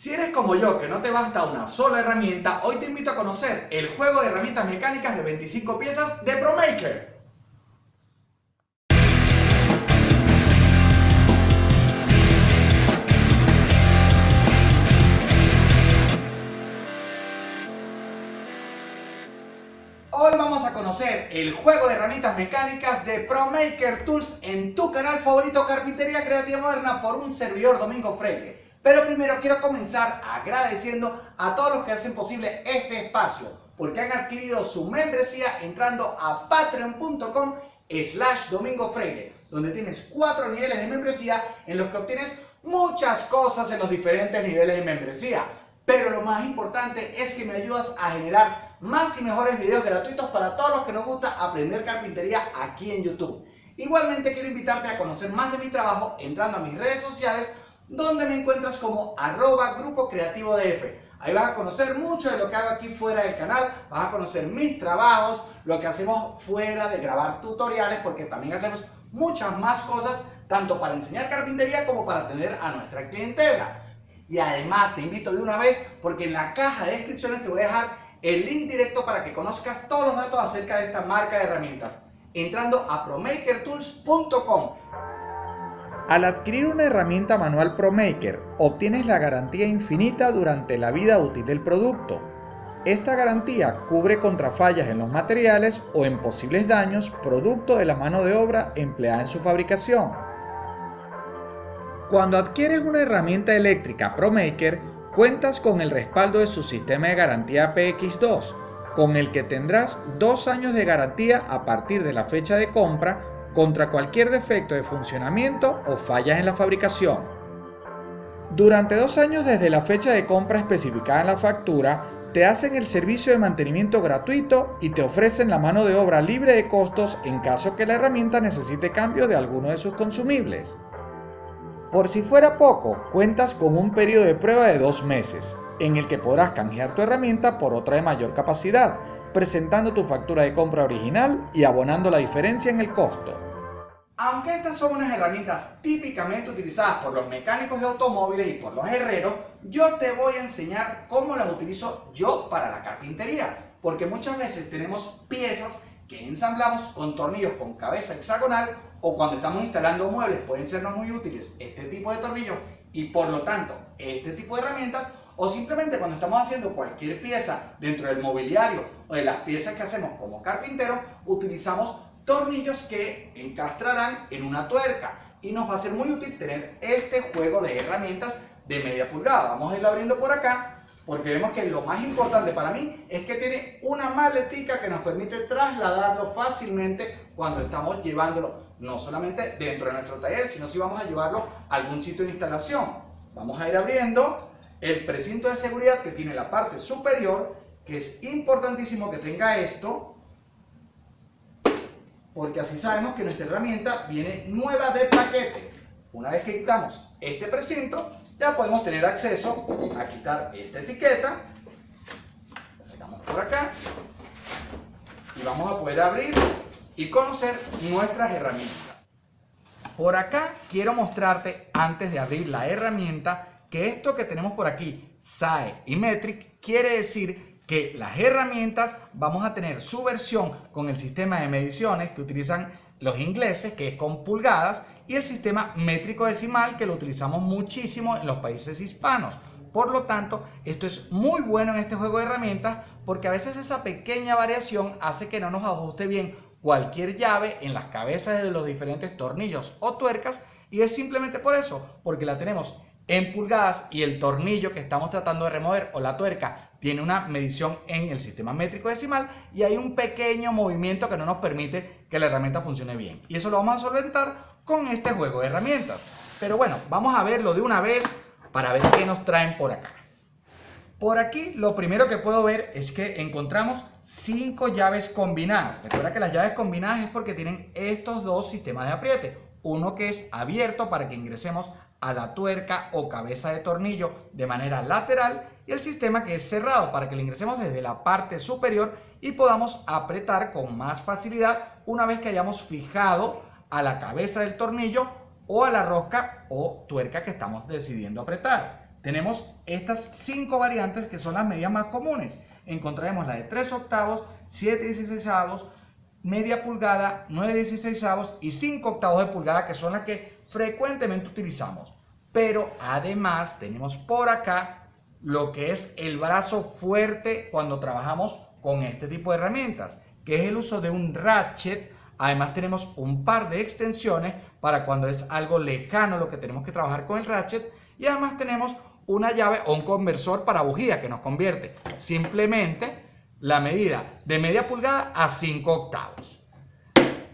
Si eres como yo, que no te basta una sola herramienta, hoy te invito a conocer el juego de herramientas mecánicas de 25 piezas de ProMaker. Hoy vamos a conocer el juego de herramientas mecánicas de ProMaker Tools en tu canal favorito Carpintería Creativa Moderna por un servidor Domingo Freire. Pero primero quiero comenzar agradeciendo a todos los que hacen posible este espacio porque han adquirido su membresía entrando a patreon.com slash domingo freire donde tienes cuatro niveles de membresía en los que obtienes muchas cosas en los diferentes niveles de membresía. Pero lo más importante es que me ayudas a generar más y mejores videos gratuitos para todos los que nos gusta aprender carpintería aquí en YouTube. Igualmente quiero invitarte a conocer más de mi trabajo entrando a mis redes sociales donde me encuentras como arroba grupo creativo DF. Ahí vas a conocer mucho de lo que hago aquí fuera del canal, vas a conocer mis trabajos, lo que hacemos fuera de grabar tutoriales, porque también hacemos muchas más cosas, tanto para enseñar carpintería como para atender a nuestra clientela. Y además te invito de una vez, porque en la caja de descripciones te voy a dejar el link directo para que conozcas todos los datos acerca de esta marca de herramientas, entrando a promakertools.com. Al adquirir una herramienta manual ProMaker, obtienes la garantía infinita durante la vida útil del producto. Esta garantía cubre contra fallas en los materiales o en posibles daños producto de la mano de obra empleada en su fabricación. Cuando adquieres una herramienta eléctrica ProMaker, cuentas con el respaldo de su sistema de garantía PX2, con el que tendrás dos años de garantía a partir de la fecha de compra contra cualquier defecto de funcionamiento o fallas en la fabricación. Durante dos años desde la fecha de compra especificada en la factura, te hacen el servicio de mantenimiento gratuito y te ofrecen la mano de obra libre de costos en caso que la herramienta necesite cambio de alguno de sus consumibles. Por si fuera poco, cuentas con un periodo de prueba de dos meses, en el que podrás canjear tu herramienta por otra de mayor capacidad, presentando tu factura de compra original y abonando la diferencia en el costo. Aunque estas son unas herramientas típicamente utilizadas por los mecánicos de automóviles y por los herreros, yo te voy a enseñar cómo las utilizo yo para la carpintería. Porque muchas veces tenemos piezas que ensamblamos con tornillos con cabeza hexagonal o cuando estamos instalando muebles pueden sernos muy útiles este tipo de tornillos y por lo tanto este tipo de herramientas o simplemente cuando estamos haciendo cualquier pieza dentro del mobiliario o de las piezas que hacemos como carpinteros, utilizamos tornillos que encastrarán en una tuerca y nos va a ser muy útil tener este juego de herramientas de media pulgada. Vamos a irlo abriendo por acá porque vemos que lo más importante para mí es que tiene una maletica que nos permite trasladarlo fácilmente cuando estamos llevándolo no solamente dentro de nuestro taller, sino si vamos a llevarlo a algún sitio de instalación. Vamos a ir abriendo el precinto de seguridad que tiene la parte superior, que es importantísimo que tenga esto, porque así sabemos que nuestra herramienta viene nueva de paquete. Una vez que quitamos este precinto, ya podemos tener acceso a quitar esta etiqueta. La sacamos por acá. Y vamos a poder abrir y conocer nuestras herramientas. Por acá quiero mostrarte, antes de abrir la herramienta, que esto que tenemos por aquí, SAE y Metric, quiere decir que las herramientas vamos a tener su versión con el sistema de mediciones que utilizan los ingleses, que es con pulgadas, y el sistema métrico decimal que lo utilizamos muchísimo en los países hispanos. Por lo tanto, esto es muy bueno en este juego de herramientas porque a veces esa pequeña variación hace que no nos ajuste bien cualquier llave en las cabezas de los diferentes tornillos o tuercas y es simplemente por eso, porque la tenemos en pulgadas y el tornillo que estamos tratando de remover o la tuerca tiene una medición en el sistema métrico decimal y hay un pequeño movimiento que no nos permite que la herramienta funcione bien. Y eso lo vamos a solventar con este juego de herramientas. Pero bueno, vamos a verlo de una vez para ver qué nos traen por acá. Por aquí lo primero que puedo ver es que encontramos cinco llaves combinadas. Recuerda que las llaves combinadas es porque tienen estos dos sistemas de apriete. Uno que es abierto para que ingresemos a la tuerca o cabeza de tornillo de manera lateral y el sistema que es cerrado para que lo ingresemos desde la parte superior y podamos apretar con más facilidad una vez que hayamos fijado a la cabeza del tornillo o a la rosca o tuerca que estamos decidiendo apretar. tenemos estas cinco variantes que son las medidas más comunes. Encontraremos la de 3 octavos, 7 16 media pulgada, 9 16 y 5 octavos de pulgada que son las que frecuentemente utilizamos. Pero además tenemos por acá lo que es el brazo fuerte cuando trabajamos con este tipo de herramientas, que es el uso de un ratchet. Además tenemos un par de extensiones para cuando es algo lejano lo que tenemos que trabajar con el ratchet. Y además tenemos una llave o un conversor para bujía que nos convierte simplemente la medida de media pulgada a 5 octavos.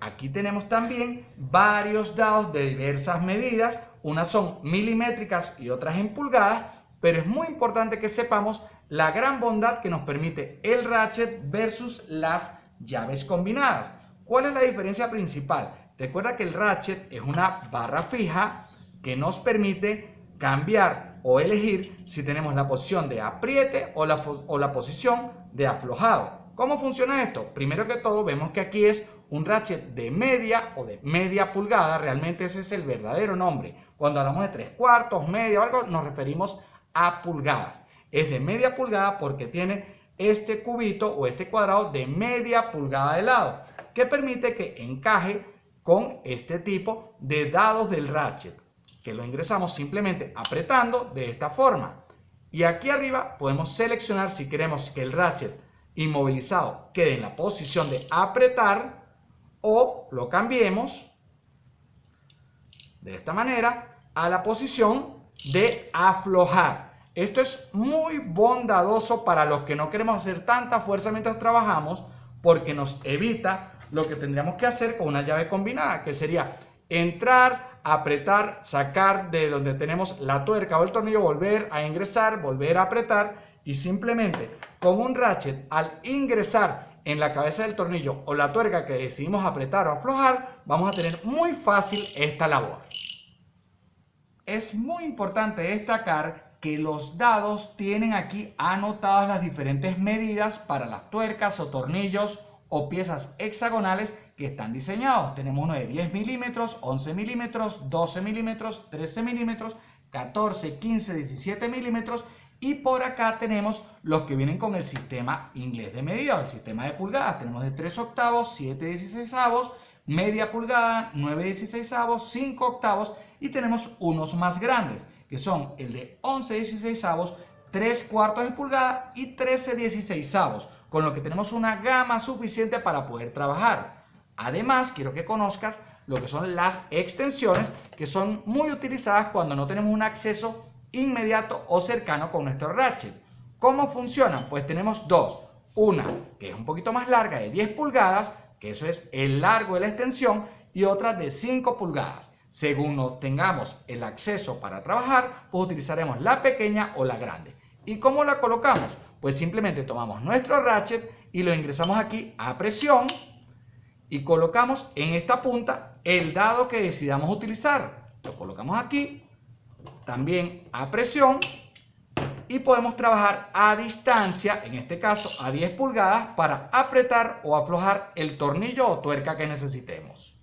Aquí tenemos también varios dados de diversas medidas. Unas son milimétricas y otras en pulgadas, pero es muy importante que sepamos la gran bondad que nos permite el ratchet versus las llaves combinadas. ¿Cuál es la diferencia principal? Recuerda que el ratchet es una barra fija que nos permite cambiar o elegir si tenemos la posición de apriete o la, o la posición de aflojado. ¿Cómo funciona esto? Primero que todo vemos que aquí es un ratchet de media o de media pulgada, realmente ese es el verdadero nombre. Cuando hablamos de tres cuartos, media o algo, nos referimos a pulgadas. Es de media pulgada porque tiene este cubito o este cuadrado de media pulgada de lado, que permite que encaje con este tipo de dados del ratchet, que lo ingresamos simplemente apretando de esta forma. Y aquí arriba podemos seleccionar si queremos que el ratchet inmovilizado quede en la posición de apretar o lo cambiemos de esta manera a la posición de aflojar. Esto es muy bondadoso para los que no queremos hacer tanta fuerza mientras trabajamos porque nos evita lo que tendríamos que hacer con una llave combinada, que sería entrar, apretar, sacar de donde tenemos la tuerca o el tornillo, volver a ingresar, volver a apretar y simplemente con un ratchet al ingresar en la cabeza del tornillo o la tuerca que decidimos apretar o aflojar, vamos a tener muy fácil esta labor. Es muy importante destacar que los dados tienen aquí anotadas las diferentes medidas para las tuercas o tornillos o piezas hexagonales que están diseñados. Tenemos uno de 10 milímetros, 11 milímetros, 12 milímetros, 13 milímetros, 14, 15, 17 milímetros y por acá tenemos los que vienen con el sistema inglés de medida, el sistema de pulgadas. Tenemos de 3 octavos, 7 16 avos, media pulgada, 9 16 avos, 5 octavos y tenemos unos más grandes que son el de 11 16 avos, 3 cuartos de pulgada y 13 16 avos con lo que tenemos una gama suficiente para poder trabajar. Además, quiero que conozcas lo que son las extensiones, que son muy utilizadas cuando no tenemos un acceso inmediato o cercano con nuestro ratchet. ¿Cómo funcionan? Pues tenemos dos. Una que es un poquito más larga, de 10 pulgadas, que eso es el largo de la extensión, y otra de 5 pulgadas. Según tengamos el acceso para trabajar, pues utilizaremos la pequeña o la grande. ¿Y cómo la colocamos? Pues simplemente tomamos nuestro ratchet y lo ingresamos aquí a presión y colocamos en esta punta el dado que decidamos utilizar. Lo colocamos aquí, también a presión y podemos trabajar a distancia, en este caso a 10 pulgadas, para apretar o aflojar el tornillo o tuerca que necesitemos.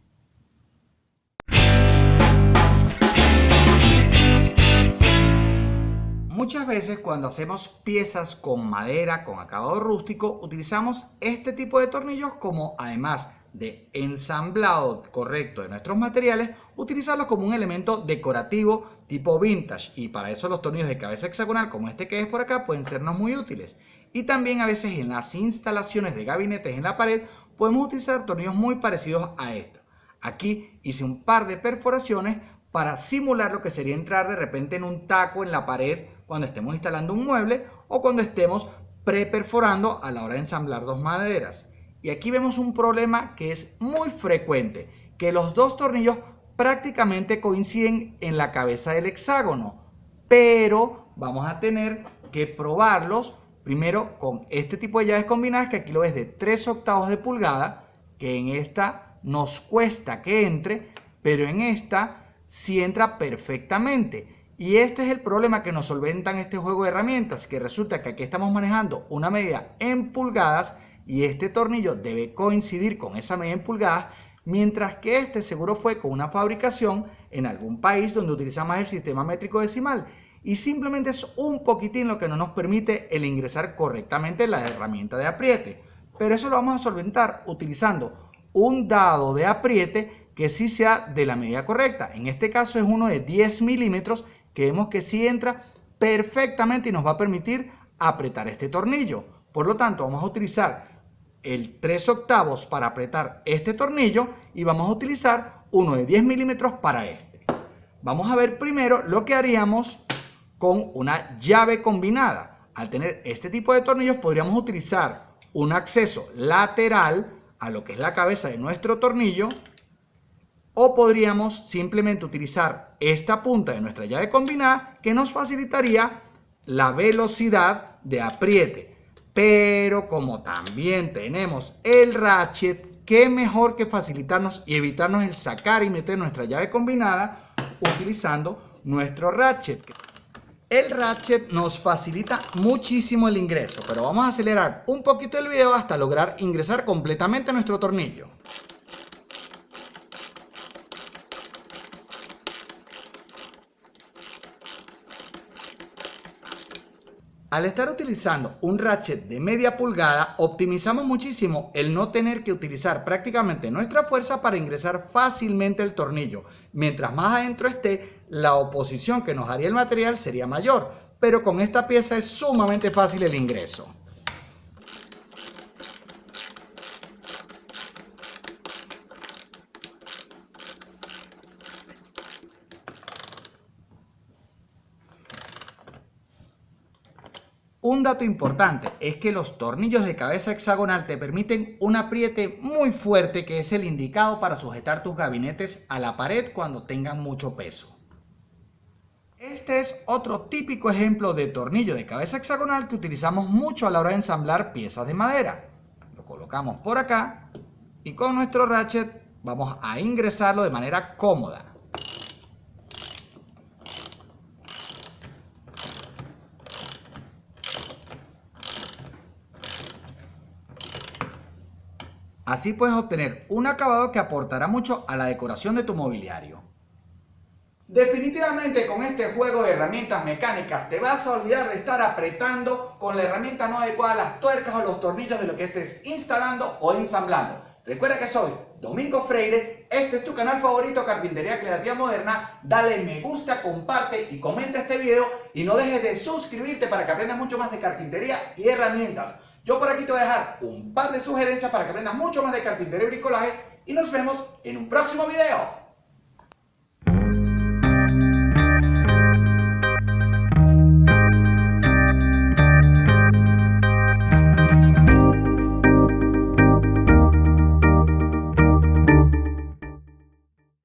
Muchas veces cuando hacemos piezas con madera, con acabado rústico, utilizamos este tipo de tornillos como además de ensamblado correcto de nuestros materiales, utilizarlos como un elemento decorativo tipo vintage y para eso los tornillos de cabeza hexagonal como este que es por acá pueden sernos muy útiles. Y también a veces en las instalaciones de gabinetes en la pared podemos utilizar tornillos muy parecidos a estos. Aquí hice un par de perforaciones para simular lo que sería entrar de repente en un taco en la pared cuando estemos instalando un mueble o cuando estemos preperforando a la hora de ensamblar dos maderas. Y aquí vemos un problema que es muy frecuente, que los dos tornillos prácticamente coinciden en la cabeza del hexágono, pero vamos a tener que probarlos primero con este tipo de llaves combinadas que aquí lo ves de 3 octavos de pulgada, que en esta nos cuesta que entre, pero en esta sí entra perfectamente. Y este es el problema que nos solventan este juego de herramientas, que resulta que aquí estamos manejando una medida en pulgadas y este tornillo debe coincidir con esa medida en pulgadas, mientras que este seguro fue con una fabricación en algún país donde utiliza más el sistema métrico decimal. y simplemente es un poquitín lo que no nos permite el ingresar correctamente la herramienta de apriete. Pero eso lo vamos a solventar utilizando un dado de apriete que sí sea de la medida correcta. En este caso es uno de 10 milímetros que vemos que sí entra perfectamente y nos va a permitir apretar este tornillo. Por lo tanto, vamos a utilizar el 3 octavos para apretar este tornillo y vamos a utilizar uno de 10 milímetros para este. Vamos a ver primero lo que haríamos con una llave combinada. Al tener este tipo de tornillos podríamos utilizar un acceso lateral a lo que es la cabeza de nuestro tornillo o podríamos simplemente utilizar esta punta de nuestra llave combinada que nos facilitaría la velocidad de apriete. Pero como también tenemos el ratchet, qué mejor que facilitarnos y evitarnos el sacar y meter nuestra llave combinada utilizando nuestro ratchet. El ratchet nos facilita muchísimo el ingreso, pero vamos a acelerar un poquito el video hasta lograr ingresar completamente nuestro tornillo. Al estar utilizando un ratchet de media pulgada, optimizamos muchísimo el no tener que utilizar prácticamente nuestra fuerza para ingresar fácilmente el tornillo. Mientras más adentro esté, la oposición que nos haría el material sería mayor, pero con esta pieza es sumamente fácil el ingreso. Un dato importante es que los tornillos de cabeza hexagonal te permiten un apriete muy fuerte que es el indicado para sujetar tus gabinetes a la pared cuando tengan mucho peso. Este es otro típico ejemplo de tornillo de cabeza hexagonal que utilizamos mucho a la hora de ensamblar piezas de madera. Lo colocamos por acá y con nuestro ratchet vamos a ingresarlo de manera cómoda. Así puedes obtener un acabado que aportará mucho a la decoración de tu mobiliario. Definitivamente con este juego de herramientas mecánicas te vas a olvidar de estar apretando con la herramienta no adecuada las tuercas o los tornillos de lo que estés instalando o ensamblando. Recuerda que soy Domingo Freire, este es tu canal favorito Carpintería Creativa Moderna, dale me gusta, comparte y comenta este video y no dejes de suscribirte para que aprendas mucho más de carpintería y herramientas. Yo por aquí te voy a dejar un par de sugerencias para que aprendas mucho más de carpintería y bricolaje y nos vemos en un próximo video.